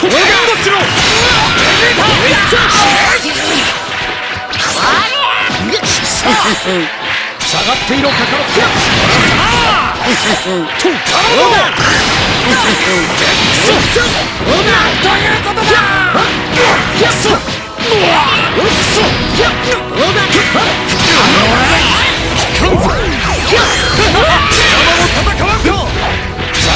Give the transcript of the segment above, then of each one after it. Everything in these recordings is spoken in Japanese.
下がっていろカカロットさあとということだやっそうっそやっかんぞ貴様も戦わんか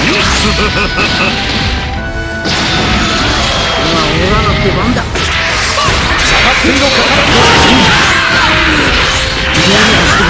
がっていろカカロットオーダー違うひゃっひゃっオーダーひゃっよっしゃオーダーよしいいぞああそのままじいた一丁このまでどうしたさてささ今俺らの出番だ？下がっていろかど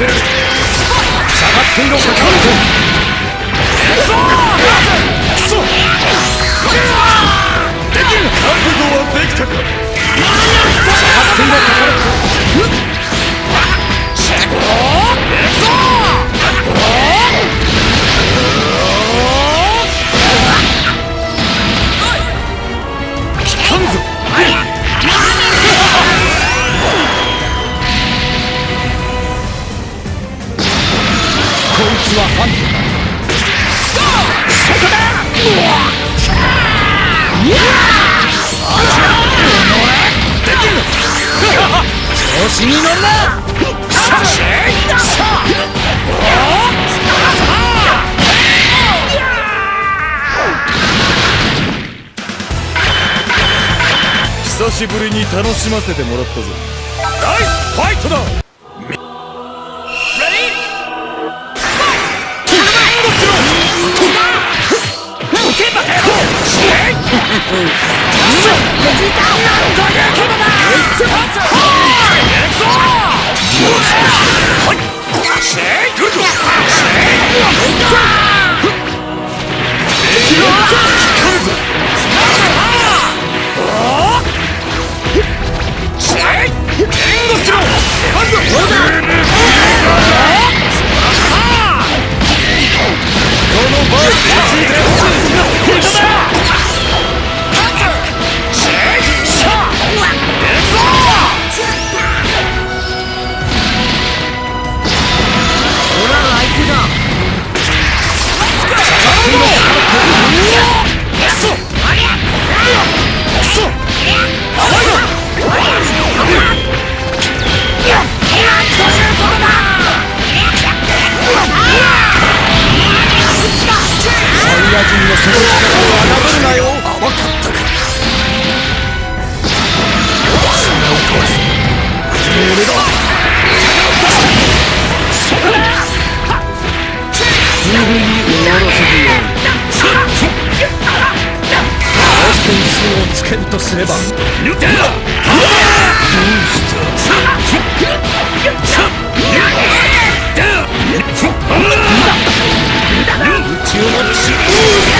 せる下がっていろかかるぞ。クソできる覚悟はできたか下がっていろかか調子に乗る。なさあさあ。久しぶりに楽しませてもらったぞ。ナイスファイトだこののその力を侮るなよ甘かったか砂を壊すだそこすぐに終わらせてやるをつけるとすればどうした宇宙の地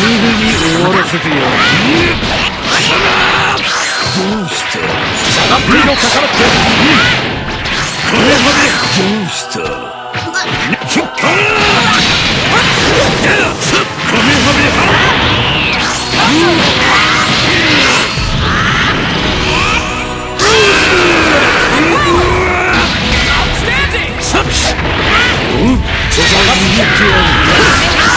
すぐに終わらせてやるどうして下がっていろかかってこれまでどうしたカメハメハ下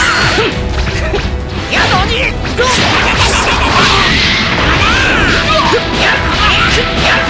が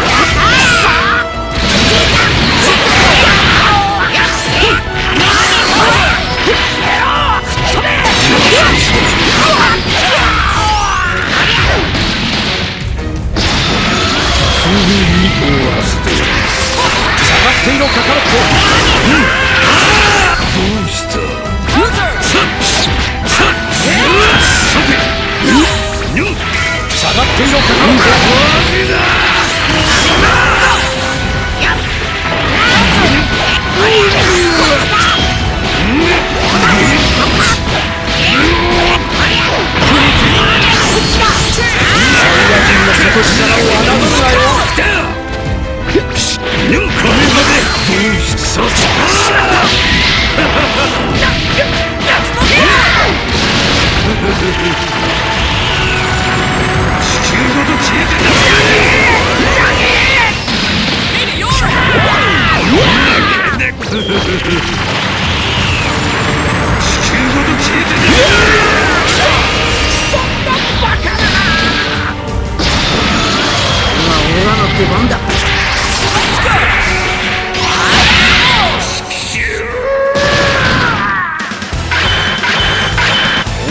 出番だ。お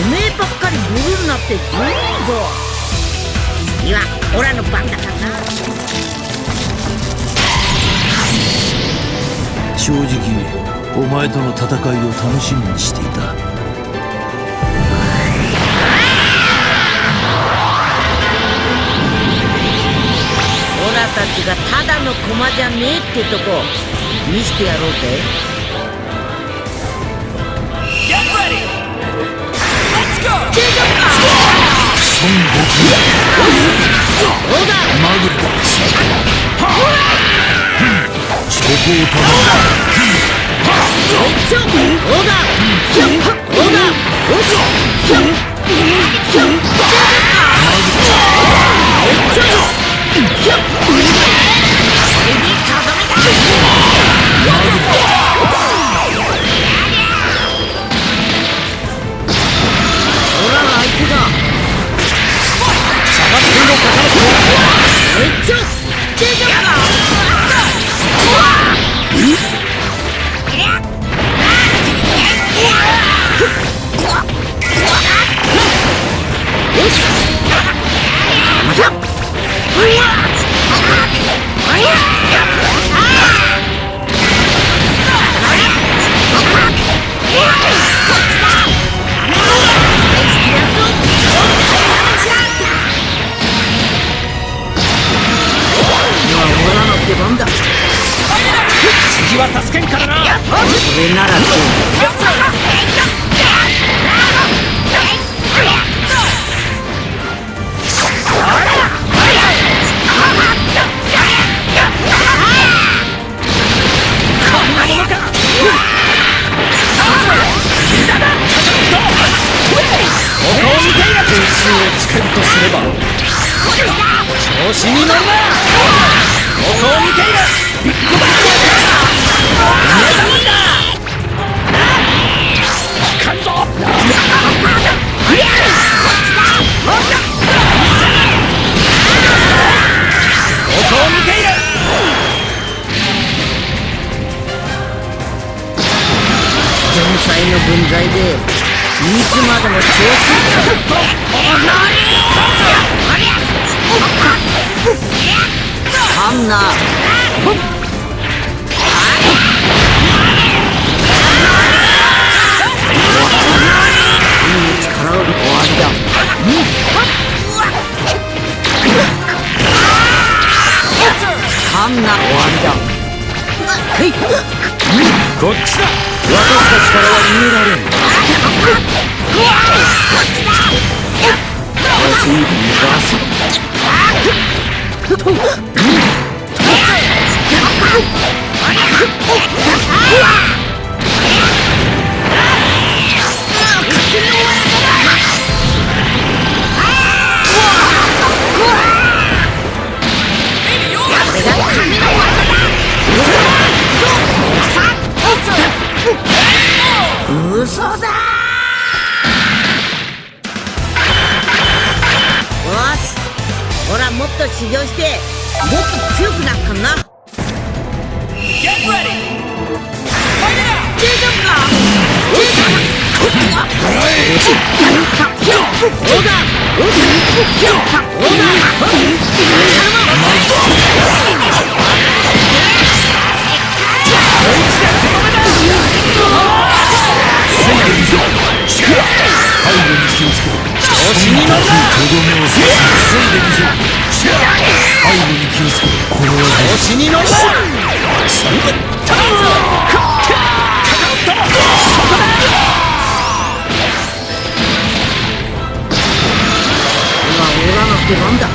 めえばっかりブルるなってずるいぞ。次はオラの番だからな正直お前との戦いを楽しみにしていたオラたちがただの駒じゃねえってとこ見せてやろうぜ。そこを頼ちょそうだひょそうだよしひょひょちょひょ指かざめだ次は助けんからな。それならどここを見ていれば調子に乗るなここを見ているビッグバンこっちだ。私たちからは逃げられん嘘気をつけろ調子に乗るなとどめを刺すついでみせろ背後に気をつけろこれは調子に乗るなつぶったぞかかったそこだ今俺らの出番だ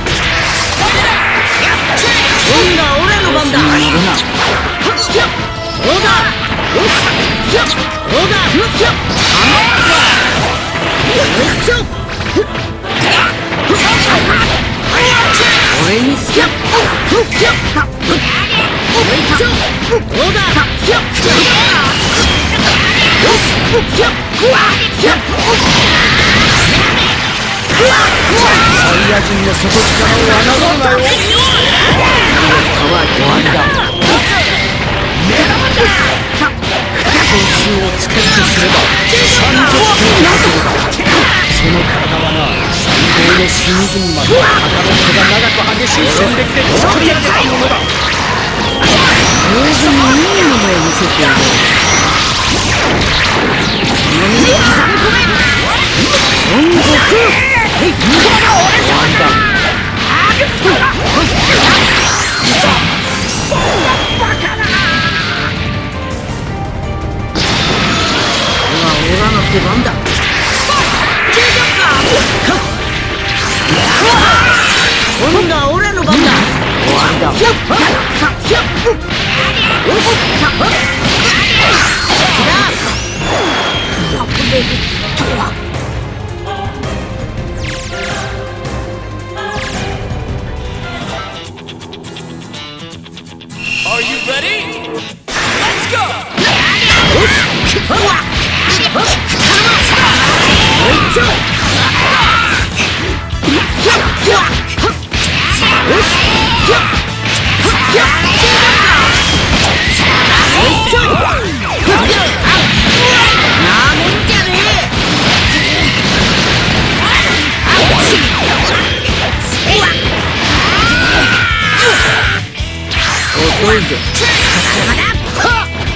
今度は俺の番だそうだよしそうだを侮るなよは終わりだ拳銃をつけるとすれば三十級などだその体はな最高の隅々まで刀の毛が長く激しい戦歴で作り上げたものだ上手にいいものを見せてやろうその身に刻み込め孫悟空終わりだ今俺らの出番だ今度は俺の番だ。終わりだよしぜ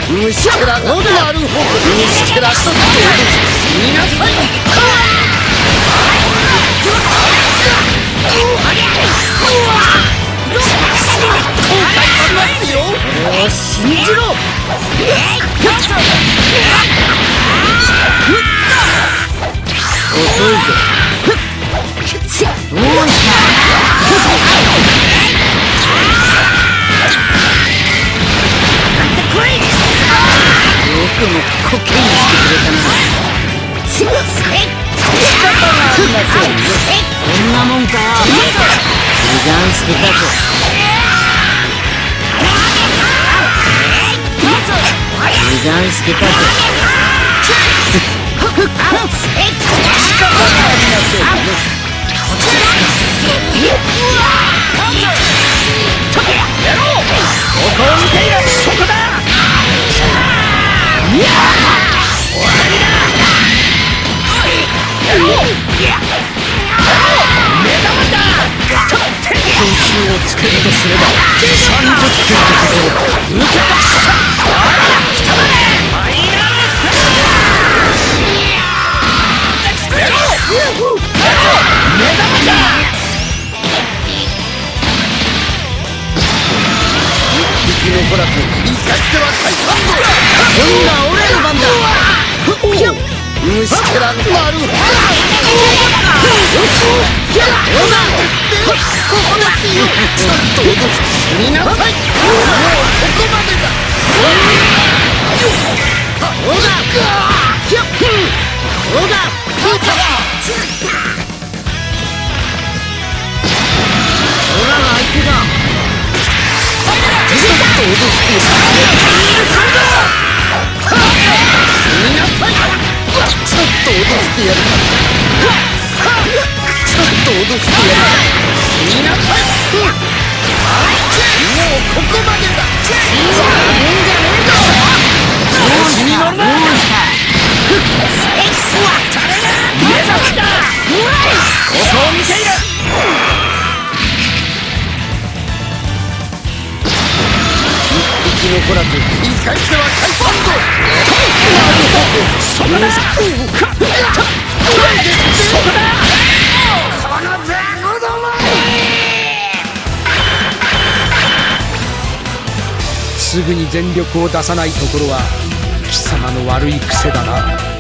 虫けらがなるほど虫けらとって死になさい俺を信じろ遅いぜこんなもんかよ時間捨てたぞ時間捨てたぞ点つけるとすれば30点ってことだ受けた生き残らず生かしては解散今度は俺の番だ虫けらなる。ほどちょっと脅き見なさいもうここまでだ俺らが相手だちょちょっと落としてやるから。っと脅してやる見なさいもうここまでだ調子に乗るなモンスタここを見ている生き残らず生かしては解散ぞそこだそこだ。すぐに全力を出さないところは貴様の悪い癖だな。